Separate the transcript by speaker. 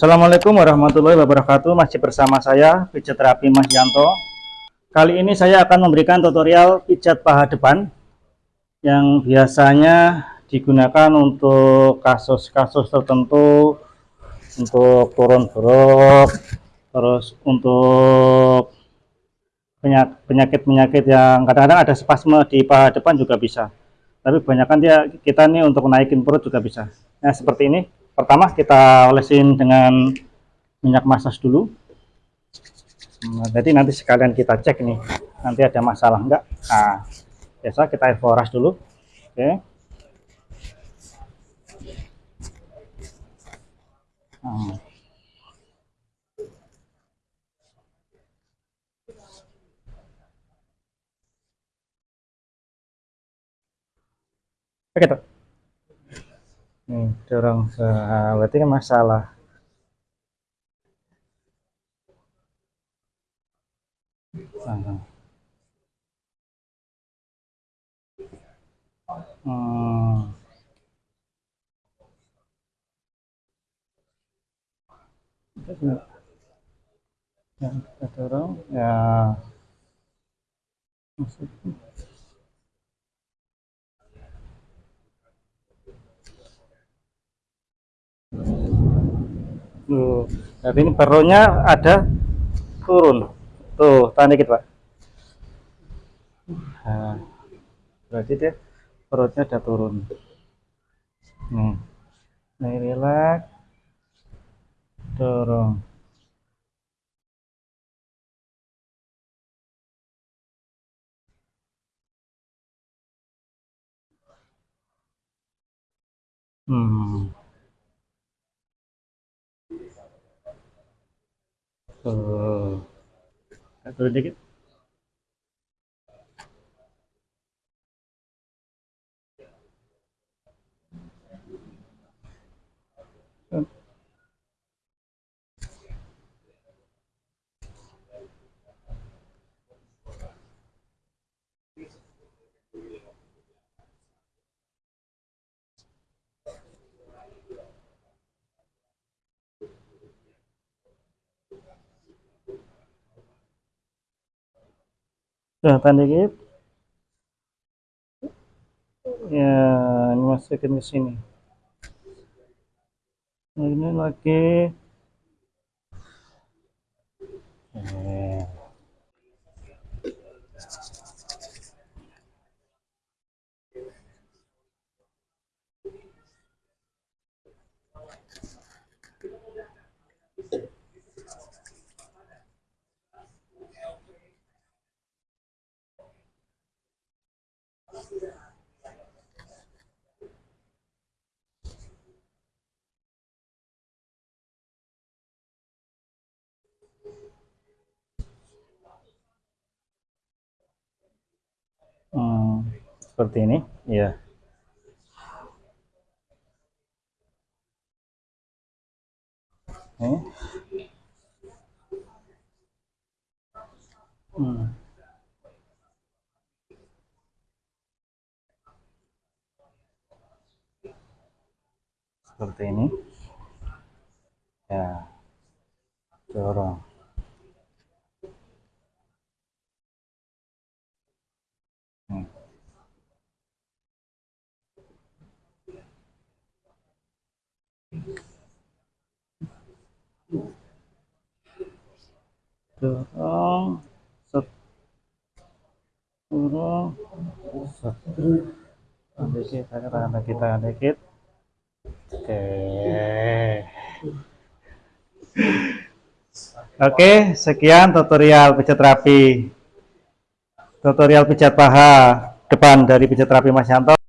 Speaker 1: Assalamualaikum warahmatullahi wabarakatuh. Masih bersama saya pijat terapi Mas Yanto. Kali ini saya akan memberikan tutorial pijat paha depan Yang biasanya digunakan untuk kasus-kasus tertentu Untuk turun buruk Terus untuk penyakit-penyakit yang kadang-kadang ada spasme di paha depan juga bisa. Tapi kebanyakan dia kita nih untuk naikin perut juga bisa. Nah seperti ini pertama kita olesin dengan minyak massage dulu nah, jadi nanti sekalian kita cek nih nanti ada masalah enggak nah biasa kita air dulu oke nah. Oke, tuh. Nih, dorong ke berarti kan masalah. Hmm. Ya, kita dorong ya. Maksudnya. Tuh, jadi ini perutnya ada turun. Tuh, tahan dikit, Pak. Nah, berarti dia perutnya ada turun. Nih. Nih, relax. Dorong. Hmm. Oh. Turun dikit. tahan dikit ya ini masukin ke sini nah, ini lagi. Hmm, seperti ini, ya. Hmm. Seperti ini. Ya. Dorong. Dorong dorong set dikit tangan kita dikit oke oke sekian tutorial pijat terapi tutorial pijat paha depan dari pijat terapi Mas Yanto